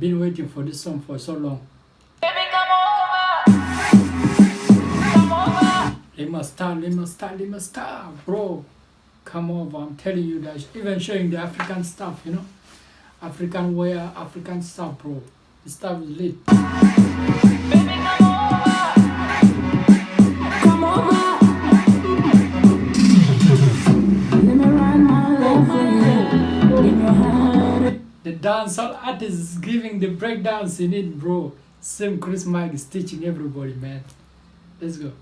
I've been waiting for this song for so long. Baby, come over. Come over. They must start, they must start, they must start, bro. Come over, I'm telling you that. Even showing the African stuff, you know. African wear, African stuff, bro. The stuff is lit. Baby, dancehall artist is giving the breakdowns in it, bro. Same Chris Mike is teaching everybody, man. Let's go.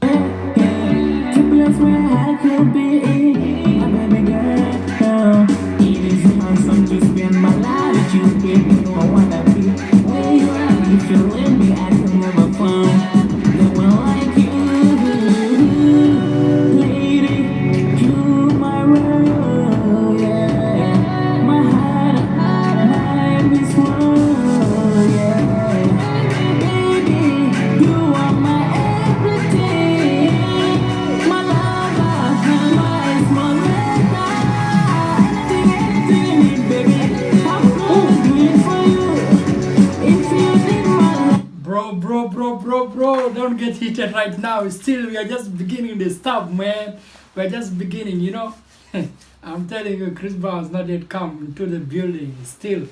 Heated right now. Still, we are just beginning the stuff, man. We're just beginning, you know. I'm telling you, Chris Brown's not yet come into the building. Still,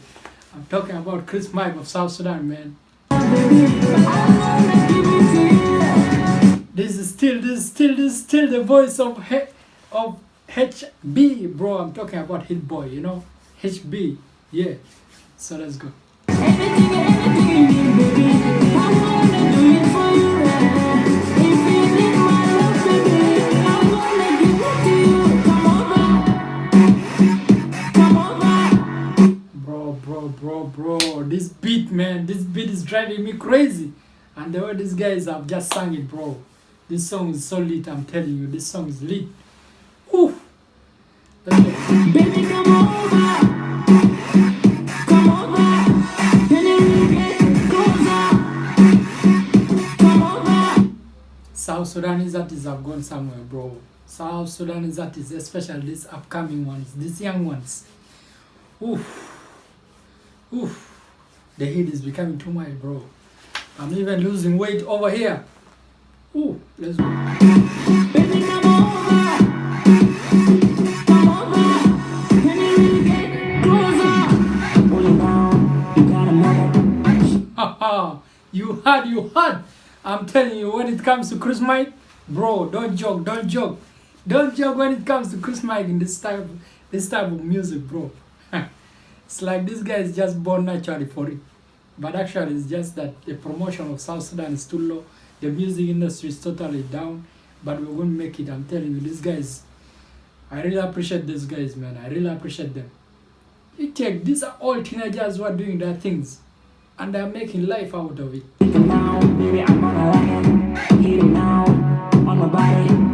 I'm talking about Chris Mike of South Sudan, man. This is still, this is still, this is still the voice of H- of HB, bro. I'm talking about Hit Boy, you know, HB, yeah. So let's go. Anything, anything Bro, bro, this beat, man, this beat is driving me crazy. And the way these guys have just sang it, bro. This song is so lit, I'm telling you, this song is lit. Let's. Baby, come over. Come over. Can you really get closer? Come over. South Sudanese artists have gone somewhere, bro. South Sudanese artists, especially these upcoming ones, these young ones. Oof. Oof. The heat is becoming too much, bro. I'm even losing weight over here. Ooh, let's go. Baby, come over. Come over. Can you really get closer? Pull it down. You gotta know. Haha, you had, you had. I'm telling you, when it comes to Chris Mike, bro, don't joke, don't joke, don't joke when it comes to Chris Mike in this type, this type of music, bro. It's like this guy is just born naturally for it, but actually it's just that the promotion of South Sudan is too low. The music industry is totally down, but we're gonna make it. I'm telling you, these guys. I really appreciate these guys, man. I really appreciate them. You check, these are all teenagers who are doing their things, and they're making life out of it. Now, baby, I'm ride it. Now, on my body.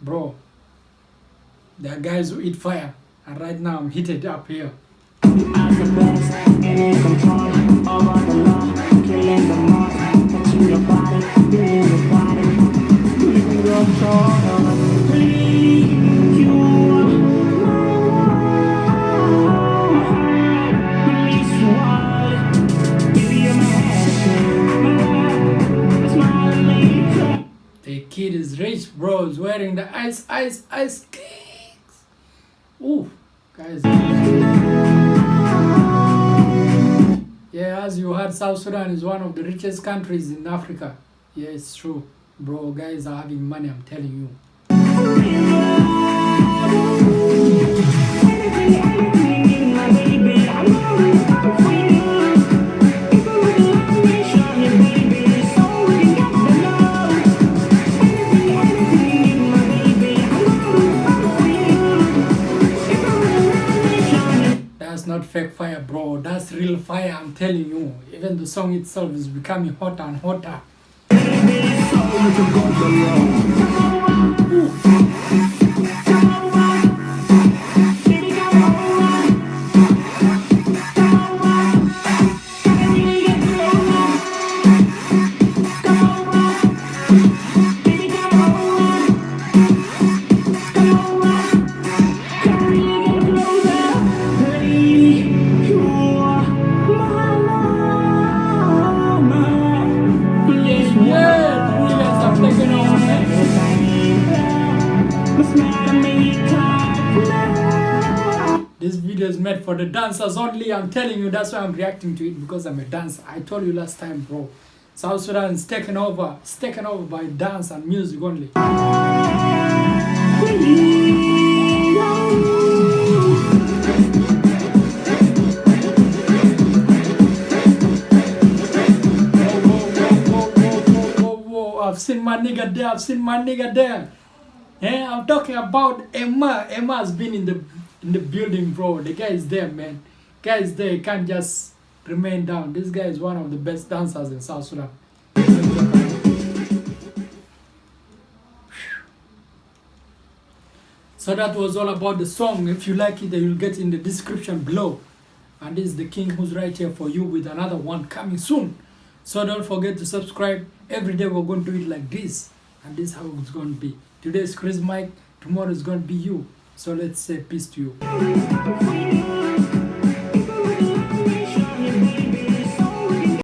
Bro, there are guys who eat fire, and right now I'm heated up here. The kid is rich, bro. He's wearing the ice, ice, ice kicks. Ooh, guys. Yeah, as you heard, South Sudan is one of the richest countries in Africa. Yeah, it's true. Bro, guys are having money, I'm telling you. That's not fake fire, bro. That's real fire, I'm telling you. Even the song itself is becoming hotter and hotter. This is made for the dancers only. I'm telling you, that's why I'm reacting to it because I'm a dancer. I told you last time, bro. South Sudan is taken over. It's taken over by dance and music only. I've seen my nigga there. I've seen my nigga there. Yeah, I'm talking about Emma. Emma has been in the in the building, bro. The guy is there, man. Guy is there. He can't just remain down. This guy is one of the best dancers in South Sudan. So that was all about the song. If you like it, you'll get in the description below. And this is the king who's right here for you with another one coming soon. So don't forget to subscribe. Every day we're going to do it like this. And this is how it's going to be. Today is Chris Mike. Tomorrow is going to be you. So let's say peace to you.